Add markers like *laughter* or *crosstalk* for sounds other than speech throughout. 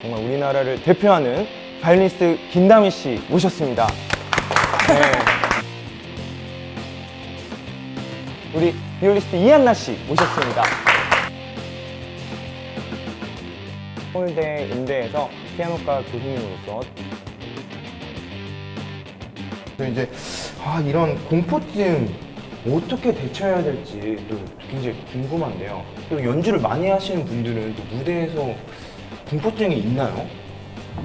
정말 우리나라를 대표하는 바이올리니스트 김다미 씨 모셨습니다. 네. 우리 비올리스트 이한나 씨 모셨습니다. 서울대 음대에서 피아노과 교수님으로서 이제 아 이런 공포증 어떻게 대처해야 될지 또 굉장히 궁금한데요. 또 연주를 많이 하시는 분들은 또 무대에서 공포증이 있나요?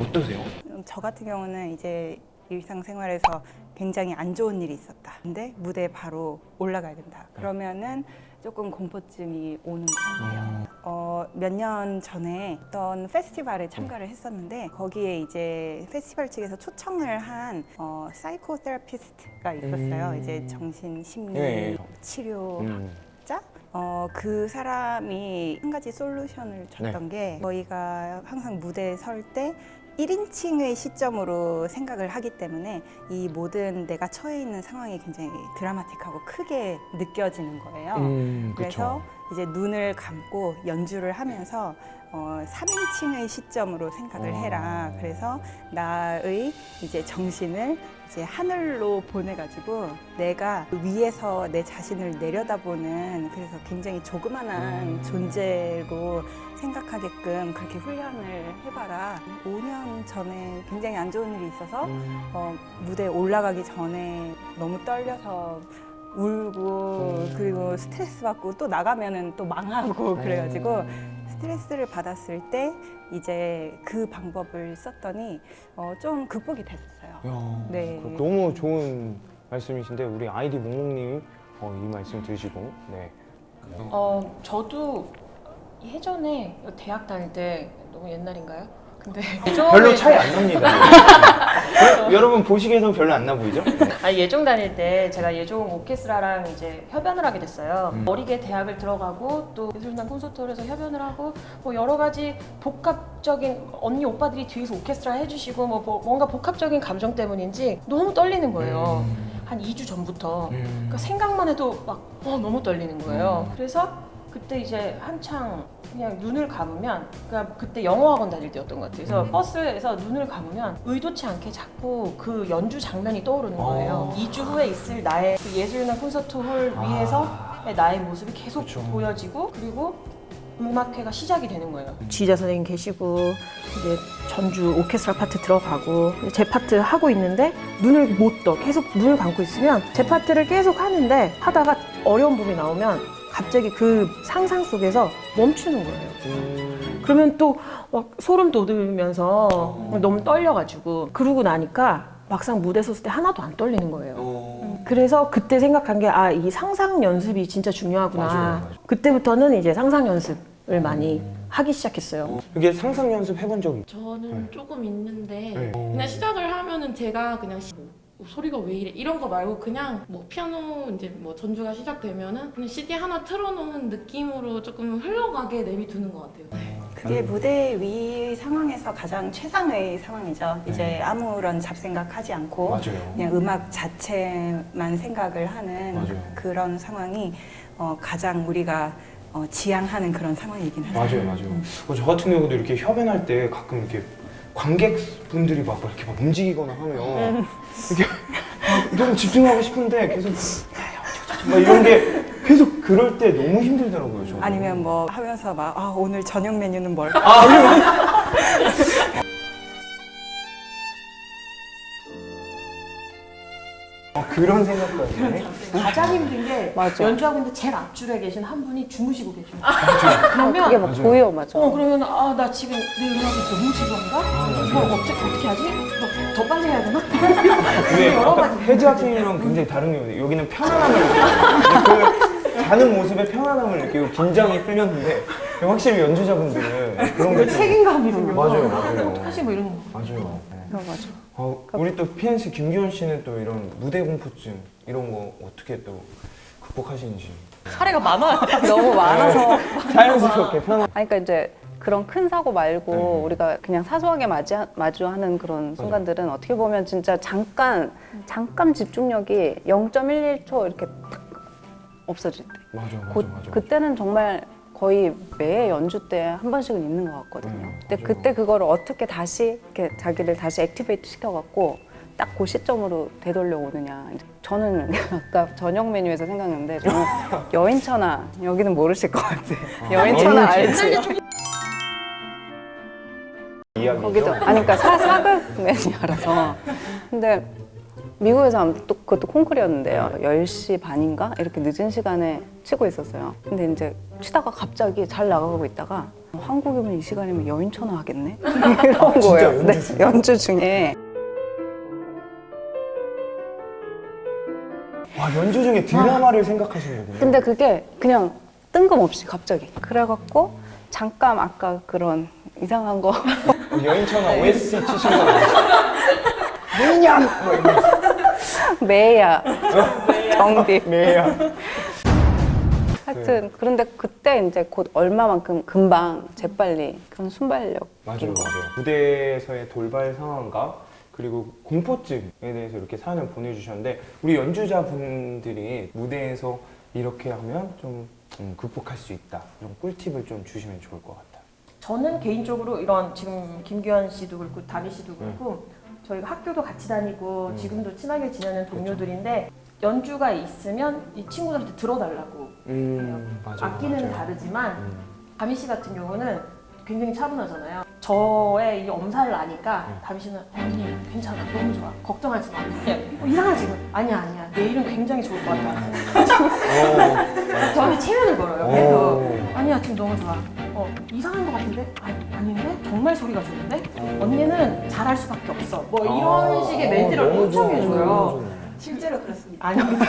어떠세요? 음, 저 같은 경우는 이제 일상생활에서 굉장히 안 좋은 일이 있었다. 근데 무대에 바로 올라가야 된다. 그러면은 조금 공포증이 오는 것 같아요. 어, 몇 년 전에 어떤 페스티벌에 참가를 했었는데 거기에 이제 페스티벌 측에서 초청을 한 어, psychotherapist가 있었어요. 음. 이제 정신 심리 네. 치료 음. 자, 어, 그 사람이 한 가지 솔루션을 줬던 게 저희가 항상 무대에 설 때 1인칭의 시점으로 생각을 하기 때문에 이 모든 내가 처해 있는 상황이 굉장히 드라마틱하고 크게 느껴지는 거예요. 음, 그래서 이제 눈을 감고 연주를 하면서 어, 3인칭의 시점으로 생각을 해라. 어. 그래서 나의 이제 정신을 이제 하늘로 보내가지고 내가 위에서 내 자신을 내려다보는 그래서 굉장히 조그만한 음. 존재로 생각하게끔 그렇게 훈련을 해봐라. 5년 전에 굉장히 안 좋은 일이 있어서 음. 어, 무대에 올라가기 전에 너무 떨려서 울고 음. 그리고 스트레스 받고 또 나가면은 또 망하고 그래가지고 음. 스트레스를 받았을 때 이제 그 방법을 썼더니 어, 좀 극복이 됐었어요. 야, 네. 그 너무 좋은 말씀이신데 우리 아이디 몽몽님 어, 이 말씀 들으시고 네. 어, 저도 예전에 대학 다닐 때 너무 옛날인가요? 근데 별로 차이 안 납니다. *laughs* 네. 여러분 보시기에도 별로 안 나 보이죠? 네. 아니 예종 다닐 때 제가 예종 오케스트라랑 이제 협연을 하게 됐어요. 음. 어리게 대학을 들어가고 또 예술단 콘서트홀에서 협연을 하고 뭐 여러 가지 복합적인 언니 오빠들이 뒤에서 오케스트라 해주시고 뭐 뭐- 뭔가 복합적인 감정 때문인지 너무 떨리는 거예요. 음. 한 2주 전부터. 음. 그러니까 생각만 해도 막 어, 너무 떨리는 거예요. 음. 그래서 그때 이제 한창 그냥 눈을 감으면 그러니까 그때 영어학원 다닐 때였던 것 같아요. 그래서 음. 버스에서 눈을 감으면 의도치 않게 자꾸 그 연주 장면이 떠오르는 거예요. 아. 2주 후에 있을 나의 그 예술이나 콘서트 홀 아. 위에서 나의 모습이 계속 그쵸. 보여지고 그리고 음악회가 시작이 되는 거예요. 지휘자 선생님 계시고 이제 전주 오케스트라 파트 들어가고 제 파트 하고 있는데 눈을 못 떠. 계속 눈을 감고 있으면 제 파트를 계속 하는데 하다가 어려운 부분이 나오면 갑자기 그 상상 속에서 멈추는 거예요. 음. 그러면 또 막 소름 돋으면서 어. 너무 떨려가지고 그러고 나니까 막상 무대 섰을 때 하나도 안 떨리는 거예요. 어. 그래서 그때 생각한 게 아 이 상상 연습이 진짜 중요하구나. 맞아요, 맞아요. 그때부터는 이제 상상 연습을 많이 하기 시작했어요. 어. 이게 상상 연습 해본 적 있죠? 저는 네. 조금 있는데 네. 그냥 시작을 하면은 제가 그냥 시- 뭐 소리가 왜 이래 이런 거 말고 그냥 뭐 피아노 이제 뭐 전주가 시작되면은 그냥 CD 하나 틀어놓은 느낌으로 조금 흘러가게 내비두는 것 같아요. 그게 무대 위 상황에서 가장 최상의 상황이죠. 이제 네. 아무런 잡생각 하지 않고 맞아요. 그냥 음악 자체만 생각을 하는 맞아요. 그런 상황이 어, 가장 우리가 어, 지향하는 그런 상황이긴 하죠. 맞아요, 맞아요. 어, 저 같은 경우도 이렇게 협연할 때 가끔 이렇게 관객분들이 막 이렇게 막 움직이거나 하면 이렇게 막 너무 집중하고 싶은데 계속 막 이런 게 계속 그럴 때 너무 힘들더라고요. 저는. 아니면 뭐 하면서 막 아, 오늘 저녁 메뉴는 뭘? 아, *laughs* 그런 생각까지. 네. 가장 힘든 게 맞아. 연주하고 있는데 제일 앞줄에 계신 한 분이 주무시고 계셔. 그게 그러면 막 맞아요. 보여 맞아. 어 그러면 아 나 지금 내 음악이 너무 지루한가? 이거 어떻게 어떻게 하지? 뭐, 더 빨리 해야 되나? 근데 *laughs* 여러 가지. 혜지 학생이랑 굉장히 다른 게 여기는 편안함을 느끼고 그 자는 모습에 편안함을 느끼고 긴장이 풀렸는데 확실히 연주자분들은 그런 게 좀- 책임감이 거. 맞아요, 맞아요. 어떡하지 뭐 이런 거. 맞아요. 네. 어, 맞아. 어, 우리 또 피아니스트 김기현 씨는 또 이런 무대 공포증 이런 거 어떻게 또 극복하시는지 사례가 많아요. *laughs* 너무 많아서. 자연스럽게 편안. 아니, 그러니까 이제 그런 큰 사고 말고 네. 우리가 그냥 사소하게 맞이, 마주하는 그런 순간들은 어떻게 보면 진짜 잠깐 잠깐 집중력이 0.11초 이렇게 탁 없어질 때. 맞아, 맞아, 그, 맞아. 그때는 정말 거의 매 연주 때 한 번씩은 있는 것 같거든요. 음, 근데. 그때 그거를 어떻게 다시 이렇게 자기를 다시 액티베이트 시켜갖고 딱 그 시점으로 되돌려 오느냐. 저는 *laughs* 아까 저녁 메뉴에서 생각났는데 저는 *laughs* 여인천하 여기는 모르실 것 같아. 여인천하 알지? 거기도 아니 그러니까 사, 사극 매니아라서 근데 미국에서 아무튼 또 그것도 콩쿨이었는데요. 10시 반인가? 이렇게 늦은 시간에 치고 있었어요. 근데 이제 치다가 갑자기 잘 나가고 있다가 한국이면 이 시간이면 여인천하 하겠네? *laughs* 이런 아, 거예요. 연주 네, 중에? 연주 중에. 와 연주 중에 드라마를 생각하시는 거군요. 근데 그게 그냥 뜬금없이 갑자기. 그래갖고 잠깐 아까 그런 이상한 거. 여인천하 OST 치신 거. 아니에요? *laughs* 뭐냐? 매야 *laughs* 정디 매야. 하여튼 그런데 그때 이제 곧 얼마만큼 금방 재빨리 그런 순발력 맞아요, 맞아요. 무대에서의 돌발 상황과 그리고 공포증에 대해서 이렇게 사연을 보내주셨는데 우리 연주자분들이 무대에서 이렇게 하면 좀 음, 극복할 수 있다 이런 꿀팁을 좀 주시면 좋을 것 같아요. 저는 개인적으로 이런 지금 김규현 씨도 그렇고 다미 씨도 그렇고 저희가 학교도 같이 다니고 음. 지금도 친하게 지내는 동료들인데 연주가 있으면 이 친구들한테 들어달라고 음, 맞아요. 악기는 맞아요. 다르지만 음, 다미 씨 같은 경우는 굉장히 차분하잖아요. 저의 이 엄살을 아니까 음. 다미 씨는 언니 괜찮아 너무 좋아 걱정하지 마. 어, 이상하지 아니야 아니야 내일은 굉장히 좋을 것 같아. 어, 저한테 체면을 걸어요. 오. 그래서 아니야 지금 너무 좋아. 어 이상한 것 같은데 아니 아닌데 정말 소리가 좋은데 언니는 잘할 수밖에 없어. 뭐 이런 아, 식의 멘트를 너무 엄청 좋아요, 해줘요. 실제로 그렇습니다. 아닙니다.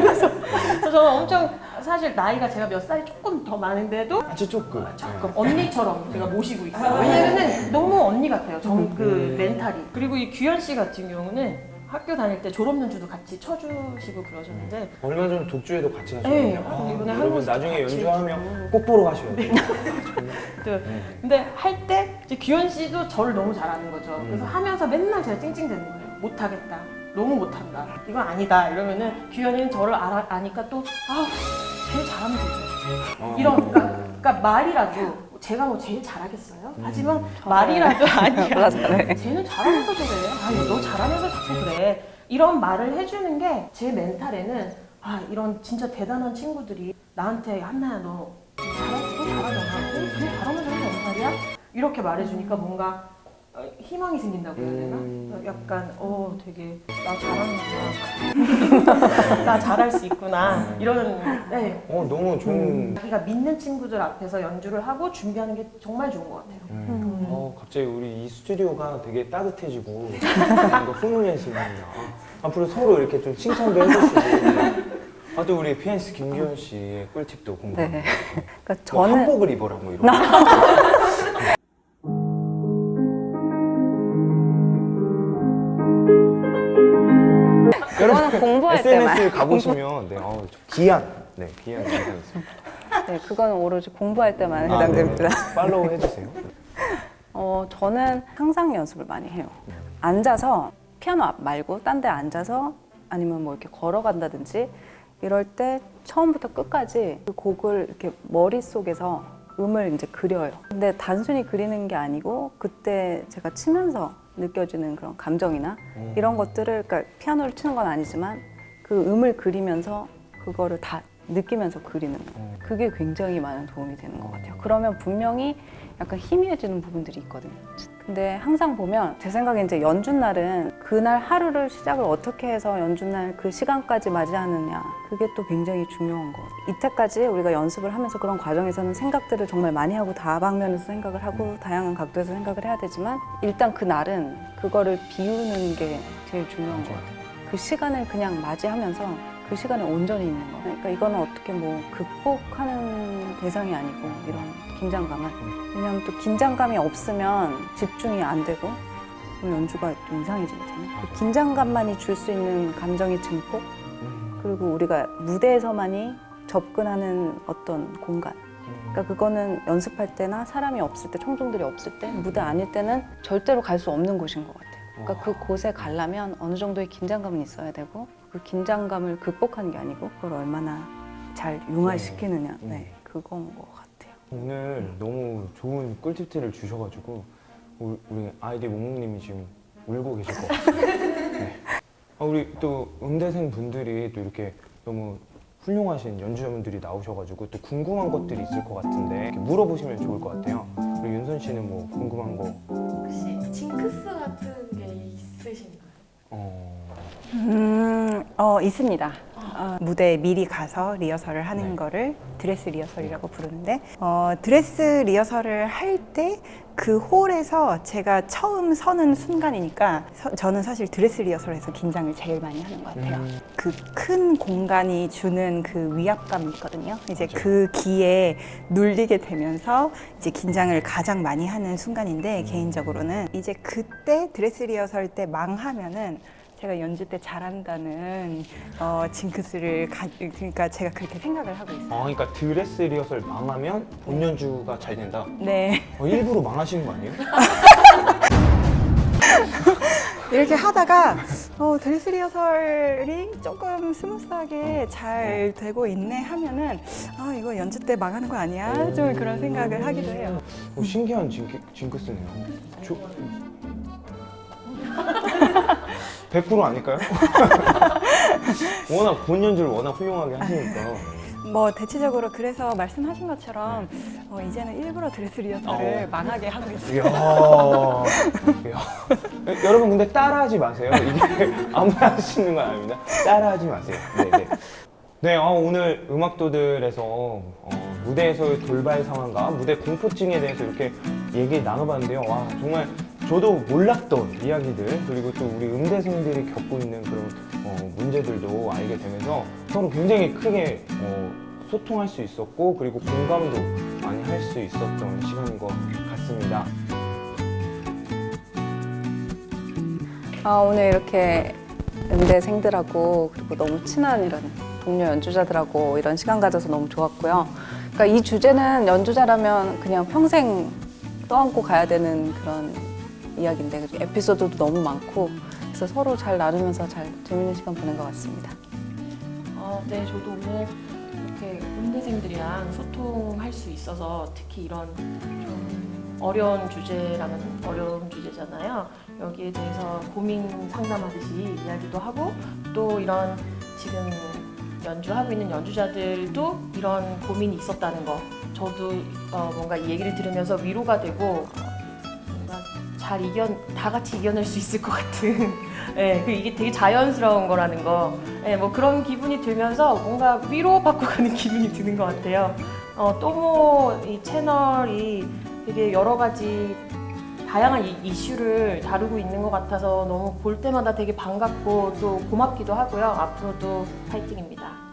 그래서 그래서 저는 엄청 사실 나이가 제가 몇 살이 조금 더 많은데도 아주 조금. 조금 언니처럼 제가 모시고 있어요. 왜냐면은 너무 언니 같아요. 정그 음. 멘탈이. 그리고 이 규현 씨 같은 경우는 학교 다닐 때 졸업 연주도 같이 쳐주시고 그러셨는데 네. 얼마 전 독주에도 같이 하셨거든요. 네, 아, 이번에 여러분 나중에 연주하면. 꼭 보러 가셔야 돼요. *laughs* 또 네. 근데 할 때 이제 규현 씨도 저를 너무 잘하는 거죠. 그래서 음. 하면서 맨날 제가 찡찡대는 거예요. 못하겠다. 너무 못한다. 이건 아니다. 이러면은 규현이는 저를 알아, 아니까 또 아, 제일 잘하면 되죠. 어. 이런 그러니까, 그러니까 말이라도 제가 뭐 제일 잘하겠어요? 음. 하지만 말이라도 아니야. *laughs* 쟤는 잘하면서 그래. 아니 너 잘하면서 자꾸 그래. 이런 말을 해주는 게 제 멘탈에는 아 이런 진짜 대단한 친구들이 나한테 한나야 너 잘하지 너 잘하잖아. 어, 그래 잘하면서 하는 연말이야? 이렇게 말해주니까 뭔가 어, 희망이 생긴다고 해야 되나? 음. 약간 어 되게 나 잘하는구나. *laughs* 나 잘할 수 있구나. 이런 네. 어 너무 좋은. 자기가 믿는 친구들 앞에서 연주를 하고 준비하는 게 정말 좋은 것 같아요. 음. 어 갑자기 우리 이 스튜디오가 되게 따뜻해지고 뭔가 훈훈해집니다. 앞으로 서로 이렇게 좀 칭찬도 해주시고. 아 또 우리 피아니스트 김기현 씨의 꿀팁도 궁금해요. 네. *laughs* 그러니까 뭐 저는 한복을 입어라 뭐 이런. *laughs* 공부할 때만 SNS 가보시면 네, 어, 기한, 네 영상 있습니다. 네, 그거는 오로지 공부할 때만 아, 해당됩니다 네네. 팔로우 해주세요. 어, 저는 항상 연습을 많이 해요. 앉아서 피아노 앞 말고 딴 데 앉아서 아니면 뭐 이렇게 걸어간다든지 이럴 때 처음부터 끝까지 그 곡을 이렇게 머릿속에서 음을 이제 그려요. 근데 단순히 그리는 게 아니고 그때 제가 치면서 느껴지는 그런 감정이나 음. 이런 것들을 그러니까 피아노를 치는 건 아니지만 그 음을 그리면서 그거를 다 느끼면서 그리는 거. 음. 그게 굉장히 많은 도움이 되는 것 같아요. 그러면 분명히 약간 희미해지는 부분들이 있거든요. 근데 항상 보면 제 생각에 이제 연주날은 그날 하루를 시작을 어떻게 해서 연주날 그 시간까지 맞이하느냐 그게 또 굉장히 중요한 것 같아요. 이때까지 우리가 연습을 하면서 그런 과정에서는 생각들을 정말 많이 하고 다방면에서 생각을 하고 다양한 각도에서 생각을 해야 되지만 일단 그날은 그거를 비우는 게 제일 중요한 것 같아요. 그 시간을 그냥 맞이하면서 그 시간에 온전히 있는 거. 그러니까 이거는 어떻게 뭐 극복하는 대상이 아니고 이런 긴장감은 왜냐하면 또 긴장감이 없으면 집중이 안 되고 연주가 좀 이상해지거든요. 그 긴장감만이 줄 수 있는 감정의 증폭 음. 그리고 우리가 무대에서만이 접근하는 어떤 공간. 그러니까 그거는 연습할 때나 사람이 없을 때, 청중들이 없을 때, 무대 아닐 때는 절대로 갈 수 없는 곳인 것 같아요. 그러니까 그 곳에 가려면 어느 정도의 긴장감은 있어야 되고 그 긴장감을 극복하는 게 아니고 그걸 얼마나 잘 융화시키느냐, 네. 네, 그건 것 같아요. 오늘 너무 좋은 꿀팁들을 주셔가지고 우리, 아이디 몽몽님이 지금 울고 계실 것 같아요. *laughs* 네. 아, 우리 또 음대생 분들이 또 이렇게 너무 훌륭하신 연주자분들이 나오셔가지고 또 궁금한 것들이 있을 것 같은데 이렇게 물어보시면 좋을 것 같아요. 우리 윤선 씨는 뭐 궁금한 거? 혹시 징크스 같은 게 있으신가요? 어... 음, 어, 있습니다. 어, 무대에 미리 가서 리허설을 하는 네. 거를 드레스 리허설이라고 부르는데, 어, 드레스 리허설을 할 때 그 홀에서 제가 처음 서는 순간이니까 서- 저는 사실 드레스 리허설에서 긴장을 제일 많이 하는 것 같아요. 음. 그 큰 공간이 주는 그 위압감이 있거든요. 이제 맞아요. 그 기에 눌리게 되면서 이제 긴장을 가장 많이 하는 순간인데 개인적으로는 이제 그때 드레스 리허설 때 망하면은 제가 연주 때 잘한다는 어, 징크스를 가, 그러니까 제가 그렇게 생각을 하고 있어요. 아, 그러니까 드레스 리허설 망하면 본 연주가 잘 된다. 네. 어, 일부러 망하시는 거 아니에요? *laughs* 이렇게 하다가 어, 드레스 리허설이 조금 스무스하게 잘 되고 있네 하면은 아 이거 연주 때 망하는 거 아니야? 좀 그런 생각을 하기도 해요. 어, 신기한 징크, 징크스네요. 저... 100% 아닐까요? *laughs* 워낙 본 연주를 워낙 훌륭하게 하시니까. 뭐 대체적으로 그래서 말씀하신 것처럼 어, 이제는 일부러 드레스 리허설을 어. 망하게 하고 있어요. 이야. 이야. 여러분 근데 따라하지 마세요. 이게 *laughs* 아무나 있는 건 아닙니다. 따라하지 마세요. 네, 네. 네, 어, 오늘 음악도들에서 어, 무대에서의 돌발 상황과 무대 공포증에 대해서 이렇게 얘기 나눠봤는데요. 와, 정말 저도 몰랐던 이야기들 그리고 또 우리 음대생들이 겪고 있는 그런 어, 문제들도 알게 되면서 서로 굉장히 크게 어, 소통할 수 있었고 그리고 공감도 많이 할 수 있었던 시간인 것 같습니다. 아, 오늘 이렇게 음대생들하고 그리고 너무 친한 이런 동료 연주자들하고 이런 시간 가져서 너무 좋았고요. 그러니까 이 주제는 연주자라면 그냥 평생 떠안고 가야 되는 그런 이야기인데 에피소드도 너무 많고 그래서 서로 잘 나누면서 잘 재밌는 시간 보낸 것 같습니다. 어, 네, 저도 오늘 이렇게 음대생들이랑 소통할 수 있어서 특히 이런 좀 어려운 주제라면 어려운 주제잖아요. 여기에 대해서 고민 상담하듯이 이야기도 하고 또 이런 지금 연주하고 있는 연주자들도 이런 고민이 있었다는 거 저도 어, 뭔가 이 얘기를 들으면서 위로가 되고 잘 이겨 다 같이 이겨낼 수 있을 것 같은 *laughs* 예, 그 이게 되게 자연스러운 거라는 거 예, 뭐 그런 기분이 들면서 뭔가 위로받고 *laughs* 가는 기분이 드는 것 같아요. 어, 또모 이 채널이 되게 여러 가지 다양한 이, 이슈를 다루고 있는 것 같아서 너무 볼 때마다 되게 반갑고 또 고맙기도 하고요. 앞으로도 파이팅입니다.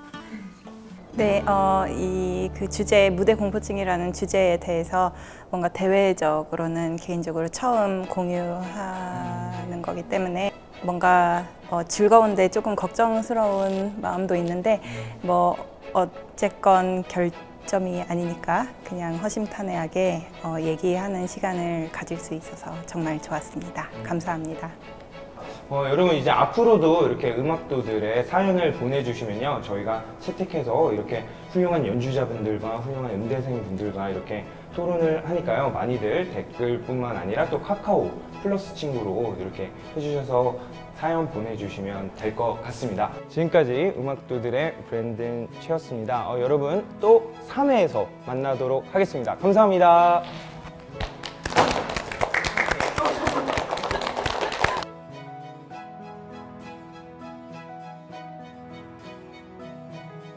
네, 어, 이 그 주제 무대 공포증이라는 주제에 대해서 뭔가 대외적으로는 개인적으로 처음 공유하는 거기 때문에 뭔가 어, 즐거운데 조금 걱정스러운 마음도 있는데 뭐 어쨌건 결점이 아니니까 그냥 허심탄회하게 어, 얘기하는 시간을 가질 수 있어서 정말 좋았습니다. 감사합니다. 어, 여러분 이제 앞으로도 이렇게 음악도들의 사연을 보내주시면요 저희가 채택해서 이렇게 훌륭한 연주자분들과 훌륭한 음대생 분들과 이렇게 토론을 하니까요 많이들 댓글뿐만 아니라 또 카카오 플러스 친구로 이렇게 해주셔서 사연 보내주시면 될 것 같습니다. 지금까지 음악도들의 브랜든 최였습니다. 어, 여러분 또 3회에서 만나도록 하겠습니다. 감사합니다